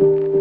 you.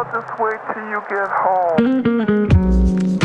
I'll just wait till you get home.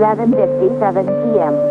11.57 p.m.